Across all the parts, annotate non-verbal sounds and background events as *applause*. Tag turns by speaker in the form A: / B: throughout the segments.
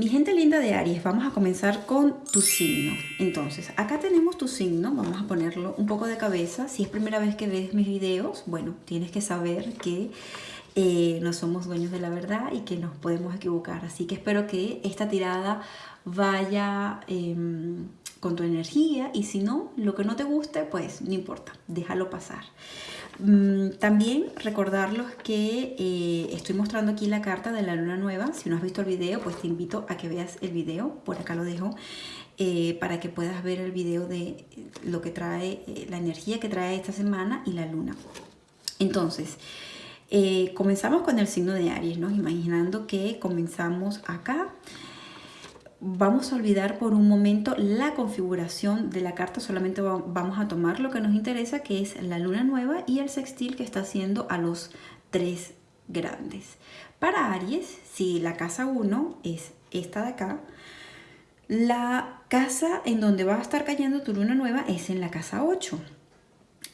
A: Mi gente linda de Aries, vamos a comenzar con tu signo. Entonces, acá tenemos tu signo, vamos a ponerlo un poco de cabeza. Si es primera vez que ves mis videos, bueno, tienes que saber que eh, no somos dueños de la verdad y que nos podemos equivocar. Así que espero que esta tirada vaya em, con tu energía y si no, lo que no te guste, pues no importa, déjalo pasar. Mm, también recordarlos que eh, estoy mostrando aquí la carta de la luna nueva. Si no has visto el video, pues te invito a que veas el video. Por acá lo dejo. Eh, para que puedas ver el video de lo que trae, eh, la energía que trae esta semana y la luna. Entonces, comenzamos con el signo de Aries, ¿no? Imaginando que comenzamos acá vamos a olvidar por un momento la configuración de la carta, solamente vamos a tomar lo que nos interesa, que es la luna nueva y el sextil que está haciendo a los tres grandes. Para Aries, si la casa 1 es esta de acá, la casa en donde va a estar cayendo tu luna nueva es en la casa 8.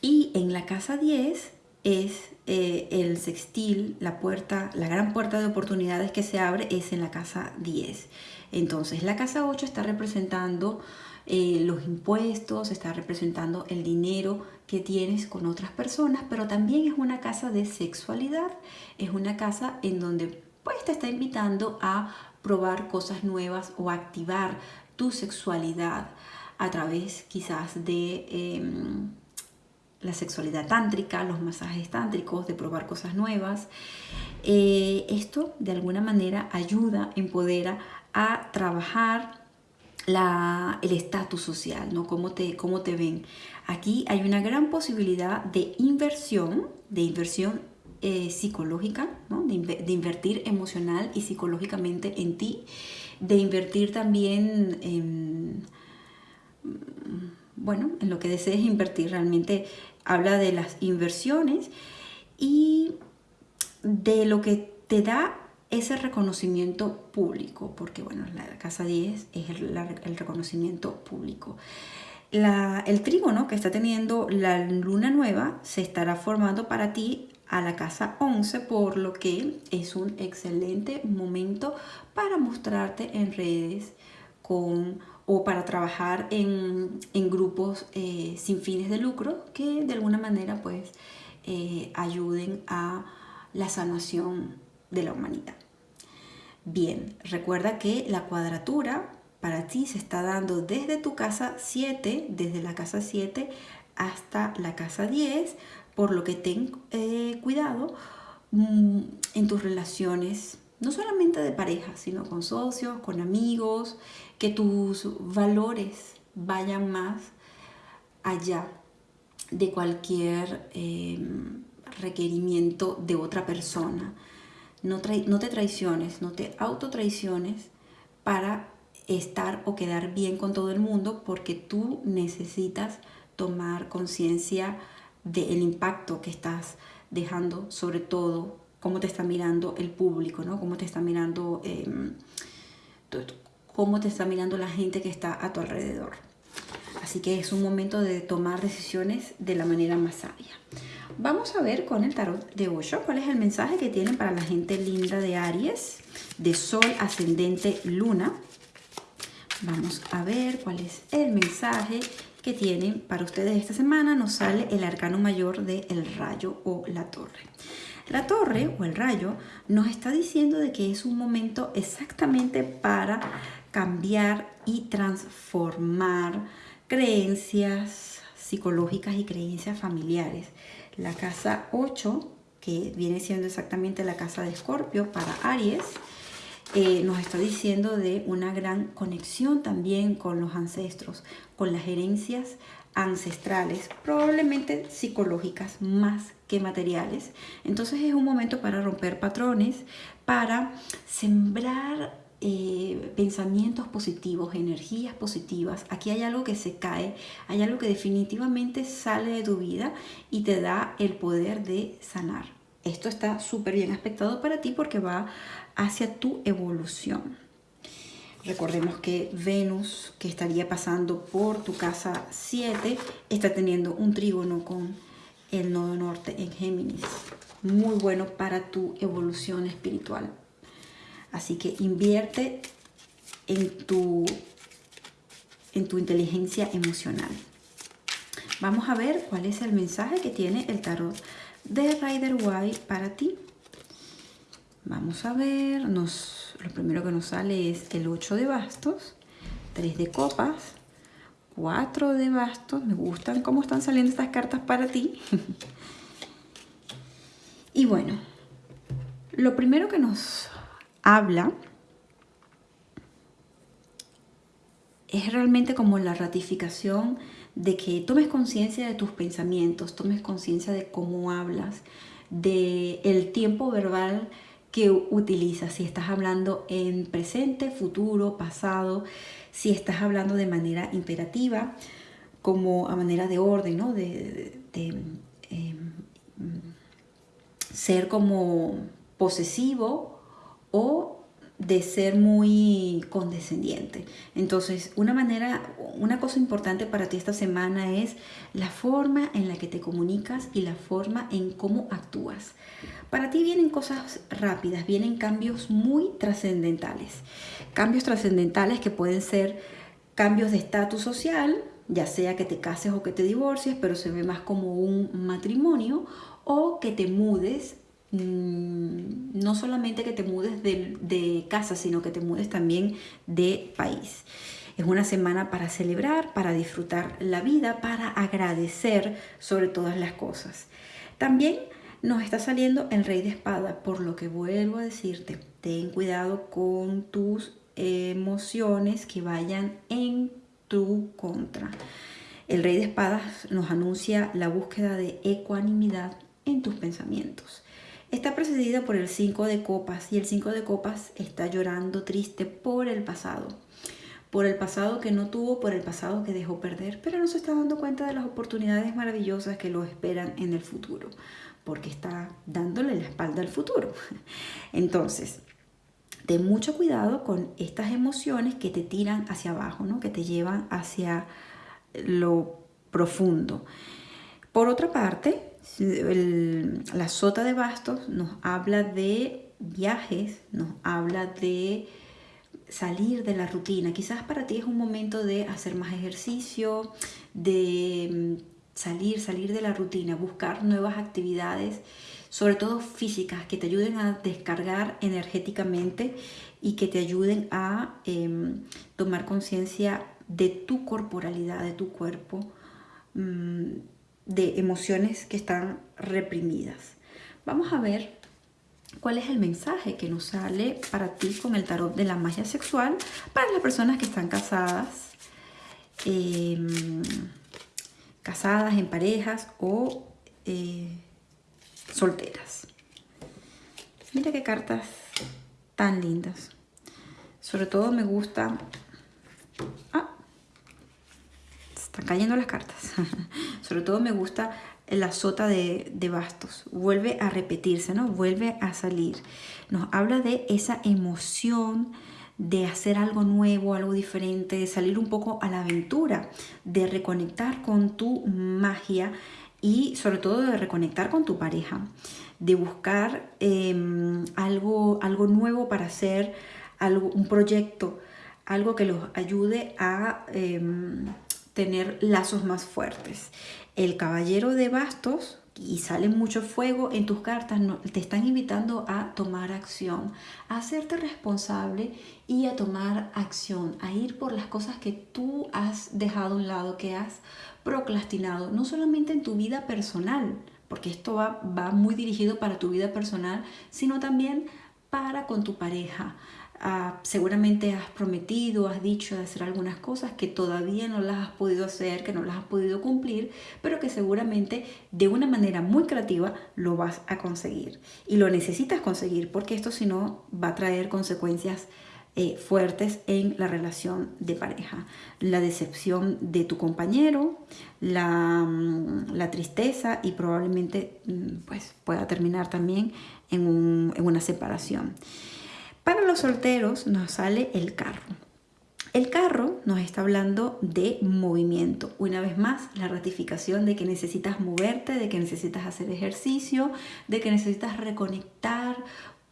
A: Y en la casa 10 es eh, el sextil, la puerta, la gran puerta de oportunidades que se abre es en la casa 10. Entonces la casa 8 está representando eh, los impuestos, está representando el dinero que tienes con otras personas, pero también es una casa de sexualidad, es una casa en donde pues te está invitando a probar cosas nuevas o activar tu sexualidad a través quizás de em, la sexualidad tántrica, los masajes tántricos, de probar cosas nuevas. Eh, esto de alguna manera ayuda, empodera a trabajar el estatus social, ¿no? Cómo te, cómo te ven. Aquí hay una gran posibilidad de inversión, de inversión eh, psicológica, ¿no? de, de, invertir emocional y psicológicamente en ti, de invertir también en, bueno, en lo que desees invertir. Realmente habla de las inversiones y de lo que te da ese reconocimiento público, porque bueno, la casa 10 es el, reconocimiento público. el trígono que está teniendo la luna nueva se estará formando para ti a la casa 11, por lo que es un excelente momento para mostrarte en redes con, o para trabajar en, grupos eh, sin fines de lucro que de alguna manera pues eh, ayuden a la sanación de la humanidad. Bien, recuerda que la cuadratura para ti se está dando desde tu casa 7, desde la casa 7 hasta la casa 10, por lo que ten eh, cuidado mm, en tus relaciones, no solamente de pareja, sino con socios, con amigos, que tus valores vayan más allá de cualquier em, requerimiento de otra persona. No, te traiciones, no te autotraiciones para estar o quedar bien con todo el mundo porque tú necesitas tomar conciencia del impacto que estás dejando, sobre todo cómo te está mirando el público, ¿no? Cómo te está mirando, em, cómo te está mirando la gente que está a tu alrededor. Así que es un momento de tomar decisiones de la manera más sabia. Vamos a ver con el tarot de Osho cuál es el mensaje que tienen para la gente linda de Aries, de Sol, Ascendente, Luna. Vamos a ver cuál es el mensaje tienen para ustedes esta semana. Nos sale el arcano mayor de el rayo o la torre. La torre o el rayo nos está diciendo de que es un momento exactamente para cambiar y transformar creencias psicológicas y creencias familiares. La casa 8, que viene siendo exactamente la casa de Escorpio para Aries, eh, nos está diciendo de una gran conexión también con los ancestros, con las herencias ancestrales, probablemente psicológicas más que materiales. Entonces es un momento para romper patrones, para sembrar eh, pensamientos positivos, energías positivas. Aquí hay algo que se cae, hay algo que definitivamente sale de tu vida y te da el poder de sanar. Esto está súper bien aspectado para ti porque va hacia tu evolución. Recordemos que Venus, que estaría pasando por tu casa 7, está teniendo un trígono con el nodo norte en Géminis. Muy bueno para tu evolución espiritual. Así que invierte en tu, en tu inteligencia emocional. Vamos a ver cuál es el mensaje que tiene el tarot de Rider White para ti. Vamos a ver, nos, lo primero que nos sale es el 8 de bastos, 3 de copas, 4 de bastos. Me gustan cómo están saliendo estas cartas para ti. *laughs* y bueno, lo primero que nos habla es realmente como la ratificación de que tomes conciencia de tus pensamientos, tomes conciencia de cómo hablas, de el tiempo verbal que utilizas, si estás hablando en presente, futuro, pasado, si estás hablando de manera imperativa, como a manera de orden, ¿no? de, em, ser como posesivo o de ser muy condescendiente. Entonces, una manera, una cosa importante para ti esta semana es la forma en la que te comunicas y la forma en cómo actúas. Para ti vienen cosas rápidas, vienen cambios muy trascendentales. Cambios trascendentales que pueden ser cambios de estatus social, ya sea que te cases o que te divorcies, pero se ve más como un matrimonio, o que te mudes no solamente que te mudes de, casa, sino que te mudes también de país. Es una semana para celebrar, para disfrutar la vida, para agradecer sobre todas las cosas. También nos está saliendo el rey de espada, por lo que vuelvo a decirte, ten cuidado con tus emociones que vayan en tu contra. El rey de espadas nos anuncia la búsqueda de ecuanimidad en tus pensamientos. Está precedida por el 5 de copas y el 5 de copas está llorando triste por el pasado. Por el pasado que no tuvo, por el pasado que dejó perder, pero no se está dando cuenta de las oportunidades maravillosas que lo esperan en el futuro, porque está dándole la espalda al futuro. *laughs* Entonces, ten mucho cuidado con estas emociones que te tiran hacia abajo, ¿no? que te llevan hacia lo profundo. Por otra parte, la sota de bastos nos habla de viajes, nos habla de salir de la rutina. Quizás para ti es un momento de hacer más ejercicio, de mm, salir, salir de la rutina, buscar nuevas actividades, sobre todo físicas, que te ayuden a descargar energéticamente y que te ayuden a em, tomar conciencia de tu corporalidad, de tu cuerpo. De emociones que están reprimidas. Vamos a ver cuál es el mensaje que nos sale para ti con el tarot de la magia sexual para las personas que están casadas, em, casadas en parejas o eh, solteras. Mira qué cartas tan lindas. Sobre todo me gusta... Ah, están cayendo las cartas. *laughs* Sobre todo me gusta la sota de, bastos. Vuelve a repetirse, ¿no? Vuelve a salir. Nos habla de esa emoción de hacer algo nuevo, algo diferente, de salir un poco a la aventura, de reconectar con tu magia y sobre todo de reconectar con tu pareja, de buscar em, algo, algo nuevo para hacer, algo, un proyecto, algo que los ayude a em, tener lazos más fuertes. El caballero de bastos, y sale mucho fuego en tus cartas, te están invitando a tomar acción, a hacerte responsable y a tomar acción, a ir por las cosas que tú has dejado a un lado, que has procrastinado, no solamente en tu vida personal, porque esto va, va muy dirigido para tu vida personal, sino también para con tu pareja, Ah, seguramente has prometido, has dicho de hacer algunas cosas que todavía no las has podido hacer, que no las has podido cumplir, pero que seguramente de una manera muy creativa lo vas a conseguir. Y lo necesitas conseguir porque esto si no va a traer consecuencias eh, fuertes en la relación de pareja. La decepción de tu compañero, la, mm, la tristeza y probablemente mm, pues, pueda terminar también en, en una separación. Para los solteros nos sale el carro. El carro nos está hablando de movimiento. Una vez más, la ratificación de que necesitas moverte, de que necesitas hacer ejercicio, de que necesitas reconectar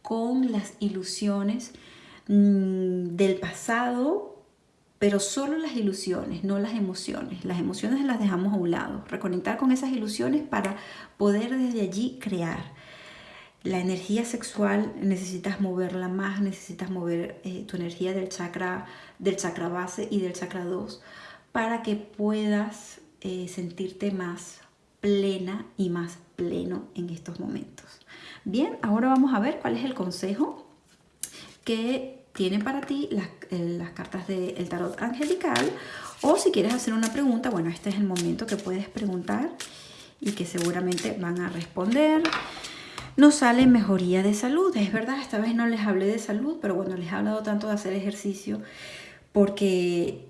A: con las ilusiones mm, del pasado pero solo las ilusiones, no las emociones. Las emociones las dejamos a un lado. Reconectar con esas ilusiones para poder desde allí crear. La energía sexual necesitas moverla más, necesitas mover eh, tu energía del chakra, del chakra base y del chakra 2 para que puedas eh, sentirte más plena y más pleno en estos momentos. Bien, ahora vamos a ver cuál es el consejo que tienen para ti las, eh, las cartas del tarot angelical o si quieres hacer una pregunta, bueno, este es el momento que puedes preguntar y que seguramente van a responder. Nos sale mejoría de salud, es verdad, esta vez no les hablé de salud, pero bueno, les he hablado tanto de hacer ejercicio porque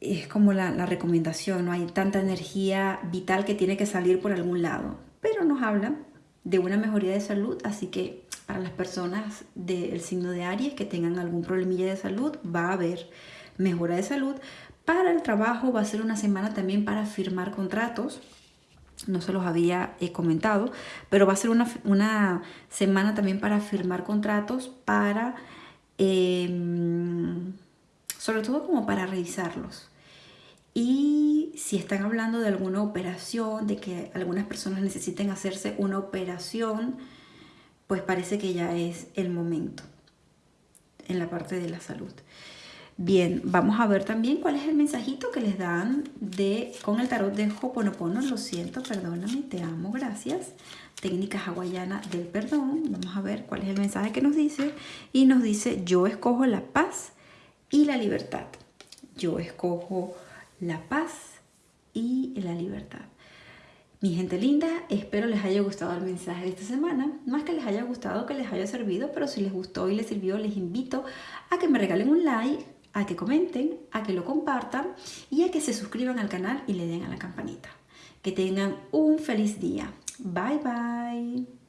A: es como la, la recomendación, no hay tanta energía vital que tiene que salir por algún lado, pero nos habla de una mejoría de salud, así que para las personas del signo de Aries que tengan algún problemilla de salud, va a haber mejora de salud. Para el trabajo va a ser una semana también para firmar contratos. No se los había eh, comentado, pero va a ser una, semana también para firmar contratos, para, em, sobre todo como para revisarlos. Y si están hablando de alguna operación, de que algunas personas necesiten hacerse una operación, pues parece que ya es el momento en la parte de la salud. Bien, vamos a ver también cuál es el mensajito que les dan de con el tarot de Hoponopono. Lo siento, perdóname, te amo, gracias. Técnica hawaiana del perdón. Vamos a ver cuál es el mensaje que nos dice. Y nos dice, yo escojo la paz y la libertad. Yo escojo la paz y la libertad. Mi gente linda, espero les haya gustado el mensaje de esta semana. Más que les haya gustado, que les haya servido, pero si les gustó y les sirvió, les invito a que me regalen un like, a que comenten, a que lo compartan y a que se suscriban al canal y le den a la campanita. Que tengan un feliz día. Bye bye.